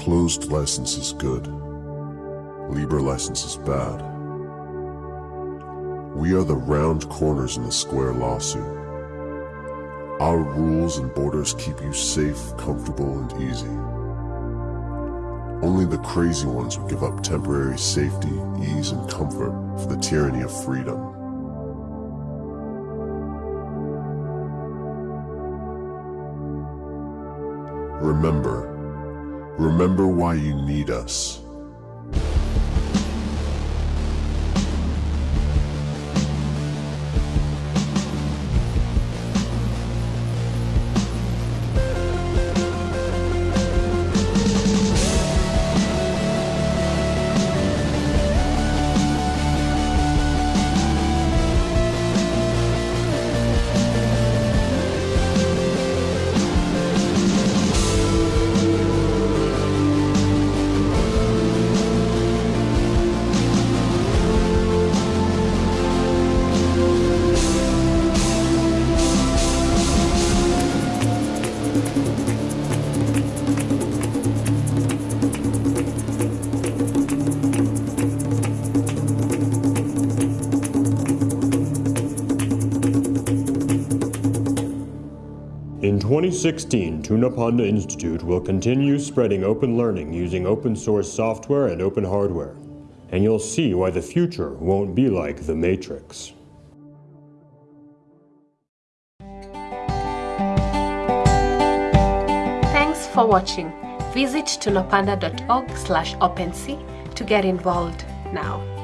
Closed license is good. Libre license is bad. We are the round corners in the square lawsuit. Our rules and borders keep you safe, comfortable, and easy. Only the crazy ones would give up temporary safety, ease, and comfort for the tyranny of freedom. Remember, remember why you need us. 2016, Tunapanda Institute will continue spreading open learning using open source software and open hardware. And you'll see why the future won't be like the Matrix. Thanks for watching. Visit tunapanda.org slash OpenSea to get involved now.